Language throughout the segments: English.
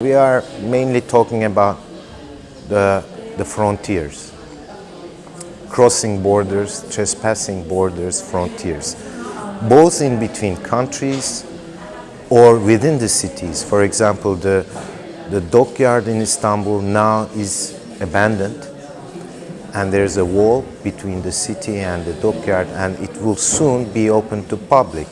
We are mainly talking about the, the frontiers, crossing borders, trespassing borders, frontiers, both in between countries or within the cities. For example, the, the dockyard in Istanbul now is abandoned and there's a wall between the city and the dockyard and it will soon be open to public.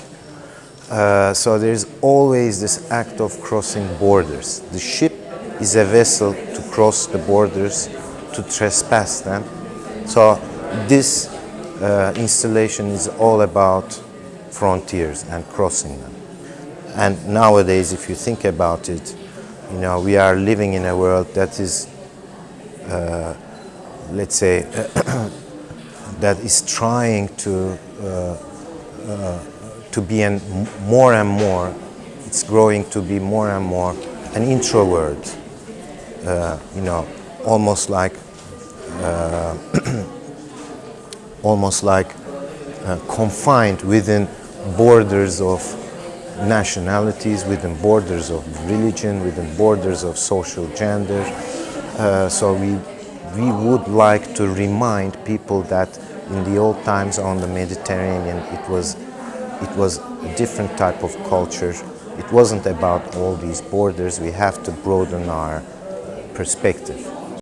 Uh, so there's always this act of crossing borders. The ship is a vessel to cross the borders, to trespass them. So this uh, installation is all about frontiers and crossing them. And nowadays, if you think about it, you know, we are living in a world that is, uh, let's say, that is trying to uh, uh, to be an, more and more, it's growing to be more and more an introvert, uh, you know, almost like, uh, almost like uh, confined within borders of nationalities, within borders of religion, within borders of social gender. Uh, so we, we would like to remind people that in the old times on the Mediterranean, it was it was a different type of culture. It wasn't about all these borders. We have to broaden our perspective.